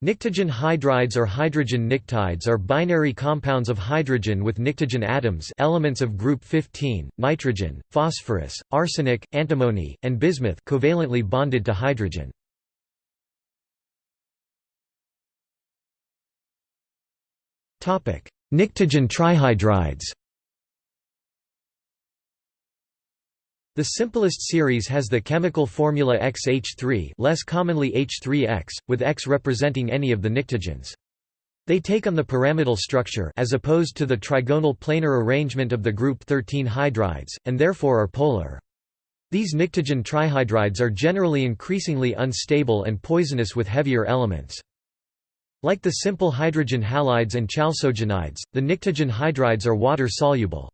Pnictogen hydrides or hydrogen pnictides are binary compounds of hydrogen with pnictogen atoms elements of group 15, nitrogen, phosphorus, arsenic, antimony, and bismuth covalently bonded to hydrogen. Pnictogen trihydrides The simplest series has the chemical formula XH3 less commonly H3X, with X representing any of the pnictogens. They take on the pyramidal structure as opposed to the trigonal planar arrangement of the group 13 hydrides, and therefore are polar. These pnictogen trihydrides are generally increasingly unstable and poisonous with heavier elements. Like the simple hydrogen halides and chalcogenides, the pnictogen hydrides are water-soluble.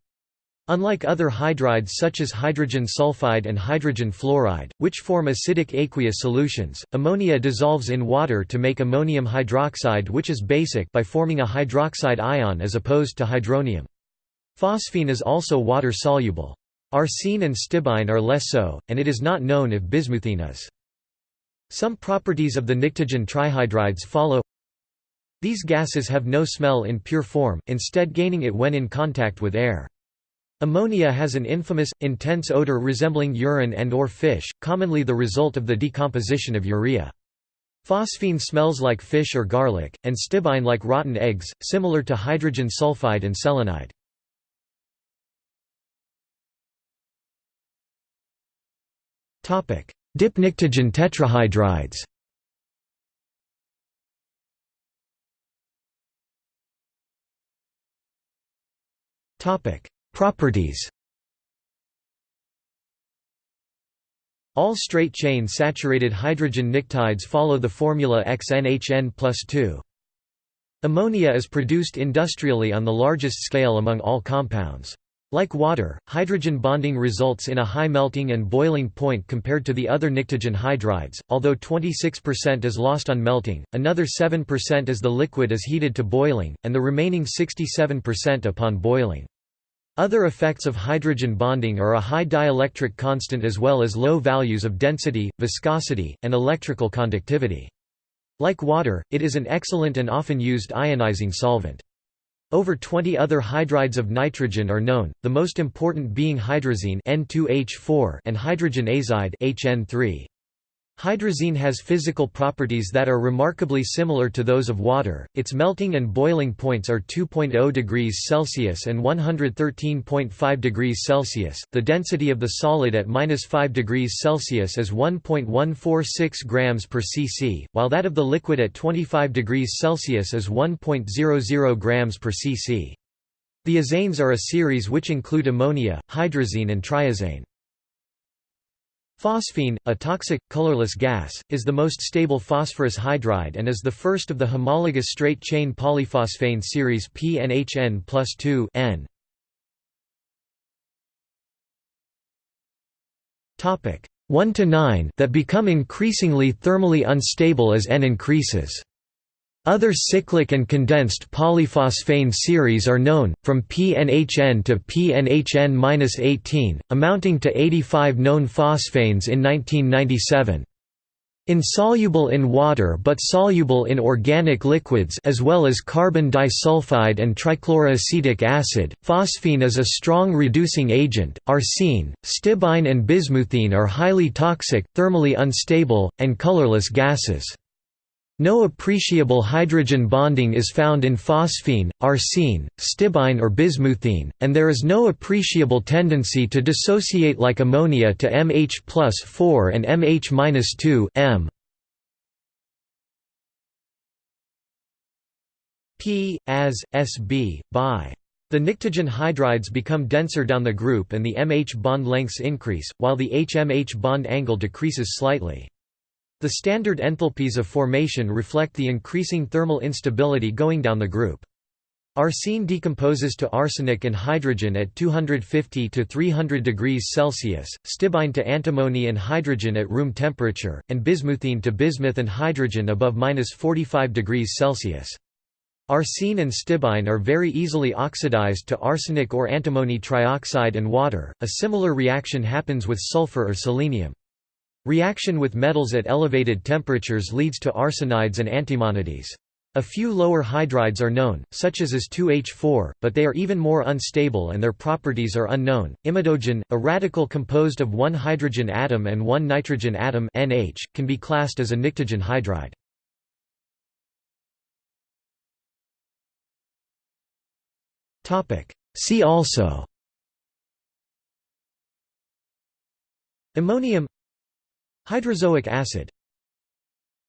Unlike other hydrides such as hydrogen sulfide and hydrogen fluoride, which form acidic aqueous solutions, ammonia dissolves in water to make ammonium hydroxide which is basic by forming a hydroxide ion as opposed to hydronium. Phosphine is also water-soluble. Arsine and stibine are less so, and it is not known if bismuthine is. Some properties of the pnictogen trihydrides follow. These gases have no smell in pure form, instead gaining it when in contact with air. Ammonia has an infamous, intense odor resembling urine and or fish, commonly the result of the decomposition of urea. Phosphine smells like fish or garlic, and stibine like rotten eggs, similar to hydrogen sulfide and selenide. Dipnictogen tetrahydrides Topic: Properties All straight-chain saturated hydrogen pnictides follow the formula XNHN plus 2. Ammonia is produced industrially on the largest scale among all compounds. Like water, hydrogen bonding results in a high melting and boiling point compared to the other pnictogen hydrides, although 26% is lost on melting, another 7% as the liquid is heated to boiling, and the remaining 67% upon boiling. Other effects of hydrogen bonding are a high dielectric constant as well as low values of density, viscosity, and electrical conductivity. Like water, it is an excellent and often used ionizing solvent. Over 20 other hydrides of nitrogen are known, the most important being hydrazine N2H4 and hydrogen azide HN3. Hydrazine has physical properties that are remarkably similar to those of water, its melting and boiling points are 2.0 degrees Celsius and 113.5 degrees Celsius, the density of the solid at 5 degrees Celsius is 1.146 grams per cc, while that of the liquid at 25 degrees Celsius is 1.00 grams per cc. The azanes are a series which include ammonia, hydrazine and triazane. Phosphine, a toxic, colorless gas, is the most stable phosphorus hydride and is the first of the homologous straight-chain polyphosphane series PNHN plus 2 N. 1 to 9 that become increasingly thermally unstable as N increases. Other cyclic and condensed polyphosphane series are known, from PNHN to PNHN-18, amounting to 85 known phosphanes in 1997. Insoluble in water but soluble in organic liquids as well as carbon disulfide and trichloroacetic acid, phosphine is a strong reducing agent. Arsine, stibine and bismuthine are highly toxic, thermally unstable, and colorless gases. No appreciable hydrogen bonding is found in phosphine, arsine, stibine or bismuthine, and there is no appreciable tendency to dissociate like ammonia to MH plus 4 and MH minus 2 M. P, as, Sb, by. The pnictogen hydrides become denser down the group and the MH bond lengths increase, while the HMH bond angle decreases slightly. The standard enthalpies of formation reflect the increasing thermal instability going down the group. Arsine decomposes to arsenic and hydrogen at 250 to 300 degrees Celsius, stibine to antimony and hydrogen at room temperature, and bismuthine to bismuth and hydrogen above 45 degrees Celsius. Arsine and stibine are very easily oxidized to arsenic or antimony trioxide and water. A similar reaction happens with sulfur or selenium. Reaction with metals at elevated temperatures leads to arsenides and antimonides. A few lower hydrides are known, such as As2H4, but they are even more unstable and their properties are unknown. Imidogen, a radical composed of one hydrogen atom and one nitrogen atom (NH), can be classed as a pnictogen hydride. Topic: See also Ammonium Hydrazoic acid